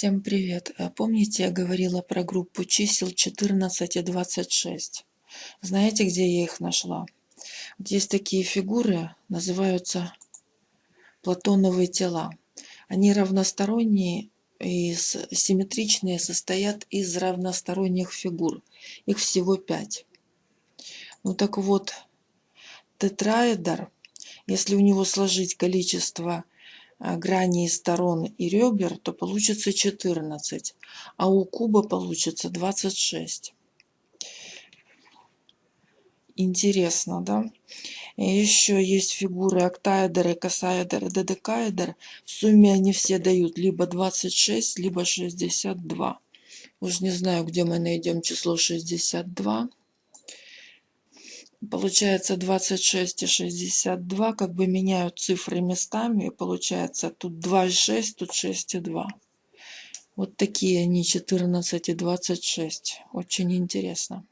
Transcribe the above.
Всем привет! А Помните, я говорила про группу чисел 14 и 26? Знаете, где я их нашла? Вот есть такие фигуры, называются платоновые тела. Они равносторонние и симметричные, состоят из равносторонних фигур. Их всего пять. Ну так вот, тетраэдр, если у него сложить количество граней сторон и ребер, то получится 14, а у куба получится 26. Интересно, да? И еще есть фигуры октаэдр, косаэдр, додекаэдр. В сумме они все дают либо 26, либо 62. Уж не знаю, где мы найдем число 62 получается 26 и 62 как бы меняют цифры местами и получается тут 2 и 6 тут 6 и 2 вот такие они 14 и 26 очень интересно